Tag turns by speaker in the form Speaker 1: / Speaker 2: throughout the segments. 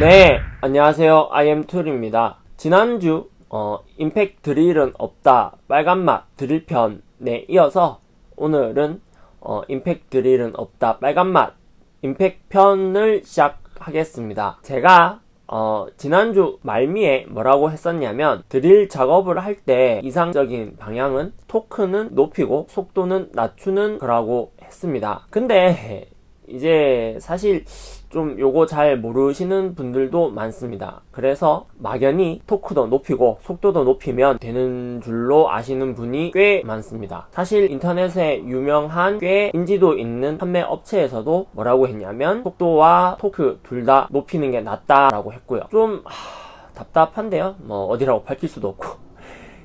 Speaker 1: 네, 안녕하세요. IM2입니다. 지난주 어, 임팩 드릴은 없다 빨간맛 드릴 편에 이어서 오늘은 어, 임팩 드릴은 없다 빨간맛 임팩 편을 시작하겠습니다. 제가 어, 지난주 말미에 뭐라고 했었냐면 드릴 작업을 할 때 이상적인 방향은 토크는 높이고 속도는 낮추는 거라고 했습니다. 근데 이제 사실 좀 요거 잘 모르시는 분들도 많습니다. 그래서 막연히 토크도 높이고 속도도 높이면 되는 줄로 아시는 분이 꽤 많습니다. 사실 인터넷에 유명한 꽤 인지도 있는 판매 업체에서도 뭐라고 했냐면 속도와 토크 둘 다 높이는 게 낫다라고 했고요. 좀 하, 답답한데요. 뭐 어디라고 밝힐 수도 없고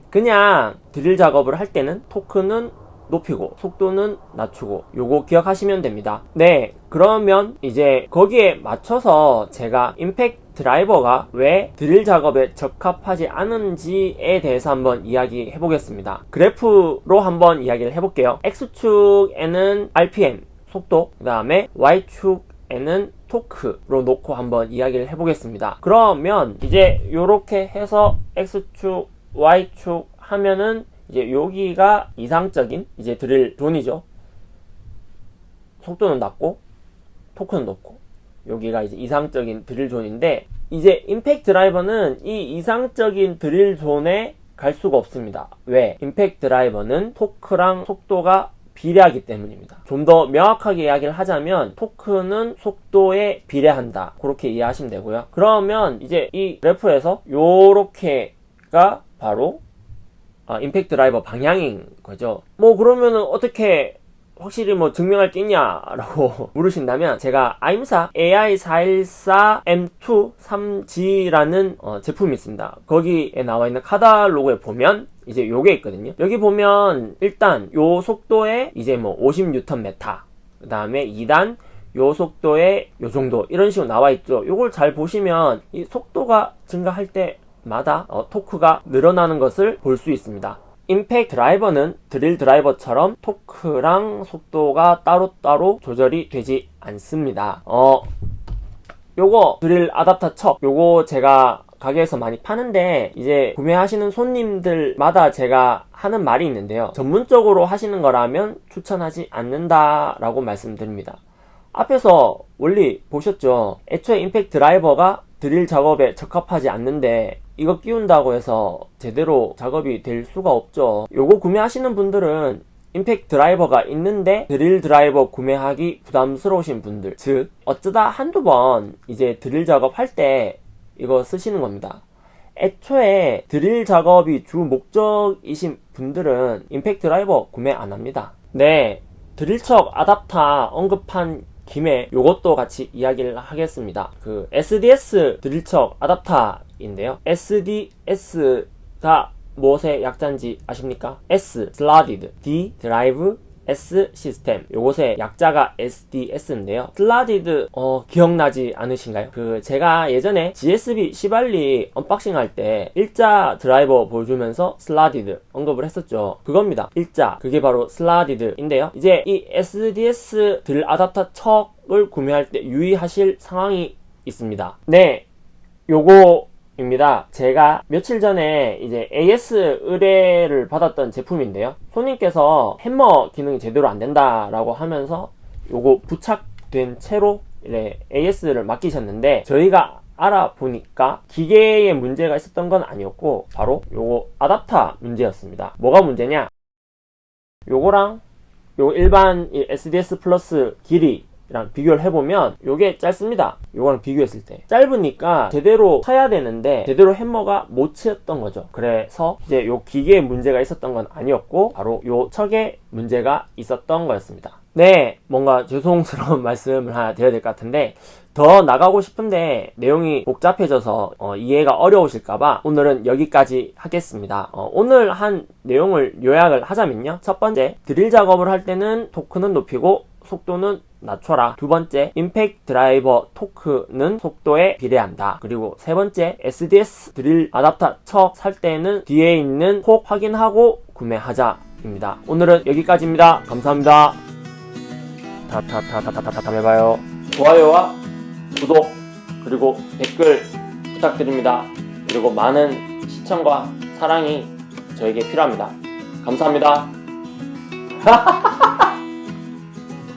Speaker 1: 그냥 드릴 작업을 할 때는 토크는 높이고 속도는 낮추고 요거 기억하시면 됩니다. 네 그러면 이제 거기에 맞춰서 제가 임팩 드라이버가 왜 드릴 작업에 적합하지 않은지에 대해서 한번 이야기해 보겠습니다. 그래프로 한번 이야기를 해볼게요. X축에는 RPM 속도 그 다음에 Y축에는 토크로 놓고 한번 이야기를 해보겠습니다. 그러면 이제 이렇게 해서 X축 Y축 하면은 이제 여기가 이상적인 이제 드릴 zone이죠. 속도는 낮고 토크는 높고 여기가 이제 이상적인 드릴 zone인데 이제 임팩트 드라이버는 이 이상적인 드릴 zone에 갈 수가 없습니다. 왜? 임팩트 드라이버는 토크랑 속도가 비례하기 때문입니다. 좀 더 명확하게 이야기를 하자면 토크는 속도에 비례한다. 그렇게 이해하시면 되고요. 그러면 이제 이 그래프에서 요렇게가 바로 아, 임팩트 드라이버 방향인 거죠. 뭐 그러면은 어떻게 확실히 뭐 증명할 게 있냐라고 물으신다면 제가 아임사 AI414M2 3G라는 어, 제품이 있습니다. 거기에 나와 있는 카탈로그에 보면 이제 요게 있거든요. 여기 보면 일단 요 속도에 이제 뭐 50Nm 그 다음에 2단 요 속도에 요 정도 이런 식으로 나와 있죠. 요걸 잘 보시면 이 속도가 증가할 때 마다 어, 토크가 늘어나는 것을 볼 수 있습니다. 임팩 드라이버는 드릴 드라이버처럼 토크랑 속도가 따로따로 조절이 되지 않습니다. 어, 요거 드릴 아답터 척 요거 제가 가게에서 많이 파는데 이제 구매하시는 손님들마다 제가 하는 말이 있는데요. 전문적으로 하시는 거라면 추천하지 않는다 라고 말씀드립니다. 앞에서 원리 보셨죠? 애초에 임팩 드라이버가 드릴 작업에 적합하지 않는데 이거 끼운다고 해서 제대로 작업이 될 수가 없죠. 요거 구매하시는 분들은 임팩트 드라이버가 있는데 드릴 드라이버 구매하기 부담스러우신 분들. 즉 어쩌다 한두 번 이제 드릴 작업할 때 이거 쓰시는 겁니다. 애초에 드릴 작업이 주 목적이신 분들은 임팩트 드라이버 구매 안 합니다. 네 드릴척 아답터 언급한 김에 요것도 같이 이야기를 하겠습니다 그 SDS 드릴척 아답터인데요 SDS가 무엇의 약자인지 아십니까? S, Slotted, D, Drive, S System 요것의 약자가 SDS인데요. slotted 어, 기억나지 않으신가요? 그 제가 예전에 GSB 시발리 unboxing 할 때 일자 드라이버 보여주면서 slotted 언급을 했었죠. 그겁니다. 일자. 그게 바로 slotted인데요. 이제 이 SDS 드릴 아답터 척을 구매할 때 유의하실 상황이 있습니다. 네. 요거 입니다. 제가 며칠 전에 이제 AS 의뢰를 받았던 제품인데요. 손님께서 햄머 기능이 제대로 안 된다 라고 하면서 요거 부착된 채로 AS를 맡기셨는데 저희가 알아보니까 기계에 문제가 있었던 건 아니었고 바로 요거 아답터 문제였습니다. 뭐가 문제냐? 요거랑 요 일반 SDS 플러스 길이 랑 비교를 해보면 요게 짧습니다. 요거랑 비교했을 때. 짧으니까 제대로 쳐야 되는데 제대로 햄머가 못 치었던 거죠. 그래서 이제 요 기계에 문제가 있었던 건 아니었고 바로 요 척에 문제가 있었던 거였습니다. 네 뭔가 죄송스러운 말씀을 하나 드려야 될 것 같은데 더 나가고 싶은데 내용이 복잡해져서 어, 이해가 어려우실까봐 오늘은 여기까지 하겠습니다. 어, 오늘 한 내용을 요약을 하자면요. 첫 번째 드릴 작업을 할 때는 토크는 높이고 속도는 낮춰라 두 번째 임팩트 드라이버 토크는 속도에 비례한다 그리고 세 번째 SDS 드릴 아답터 척 살 때는 뒤에 있는 콕 확인하고 구매하자 입니다 오늘은 여기까지입니다 감사합니다 다다다다다다 다음에 봐요 좋아요와 구독 그리고 댓글 부탁드립니다. 그리고 많은 시청과 사랑이 저에게 필요합니다. 감사합니다.